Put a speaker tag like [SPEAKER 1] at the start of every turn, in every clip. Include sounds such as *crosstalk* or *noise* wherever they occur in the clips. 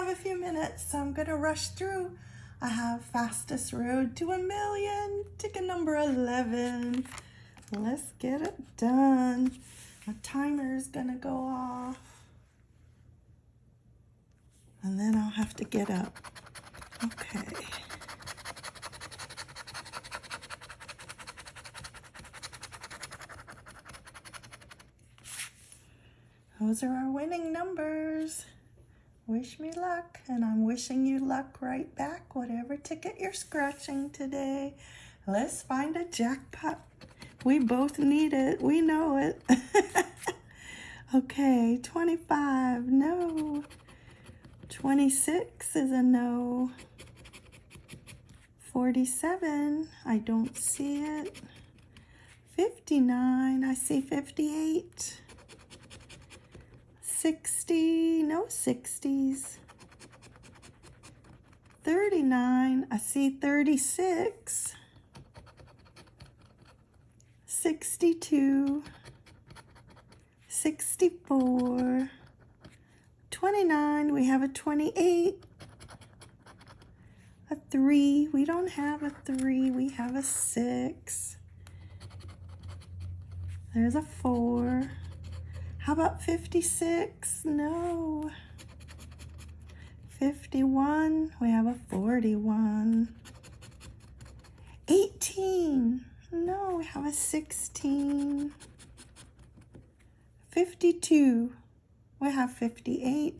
[SPEAKER 1] have a few minutes, so I'm gonna rush through. I have fastest road to a million, ticket number 11. Let's get it done. My timer is gonna go off. And then I'll have to get up. Okay. Those are our winning numbers. Wish me luck, and I'm wishing you luck right back, whatever ticket you're scratching today. Let's find a jackpot. We both need it. We know it. *laughs* okay, 25, no. 26 is a no. 47, I don't see it. 59, I see 58. 60, no 60s. 39, I see 36. 62, 64, 29, we have a 28, a 3, we don't have a 3, we have a 6. There's a 4. How about 56? No. 51, we have a 41. 18, no, we have a 16. 52, we have 58.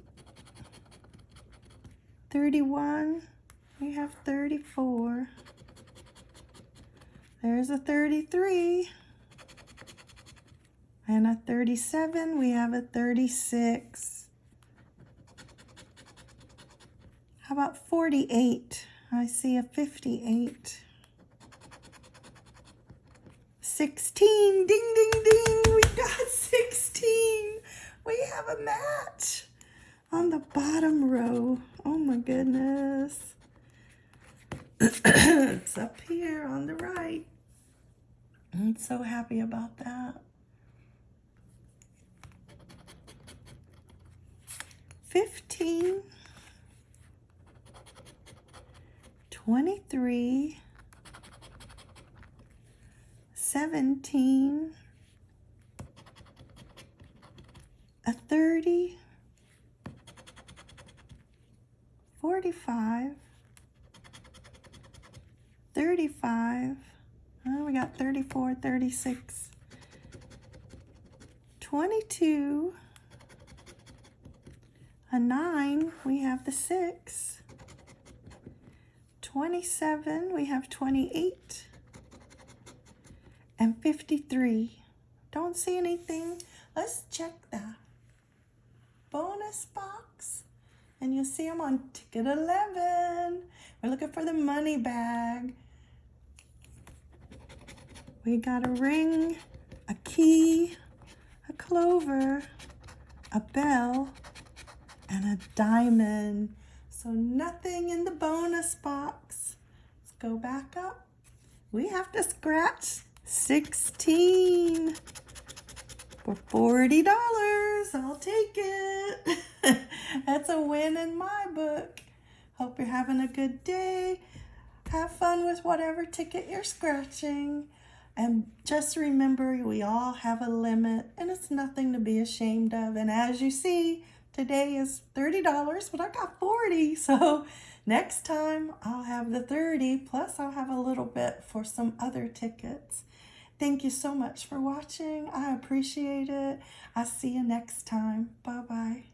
[SPEAKER 1] 31, we have 34. There's a 33. And a 37, we have a 36. How about 48? I see a 58. 16, ding, ding, ding, we got *laughs* 16. We have a match on the bottom row. Oh my goodness. *clears throat* it's up here on the right. I'm so happy about that. 15, 23, 17, a 30, 45, 35, oh, we got 34, 36, 22, a 9, we have the 6. 27, we have 28. And 53. Don't see anything. Let's check the bonus box. And you'll see them on ticket 11. We're looking for the money bag. We got a ring, a key, a clover, a bell, and a diamond. So nothing in the bonus box. Let's go back up. We have to scratch 16 for $40. I'll take it. *laughs* That's a win in my book. Hope you're having a good day. Have fun with whatever ticket you're scratching. And just remember, we all have a limit and it's nothing to be ashamed of. And as you see, Today is $30, but I got 40. So next time I'll have the 30 plus I'll have a little bit for some other tickets. Thank you so much for watching. I appreciate it. I'll see you next time. Bye-bye.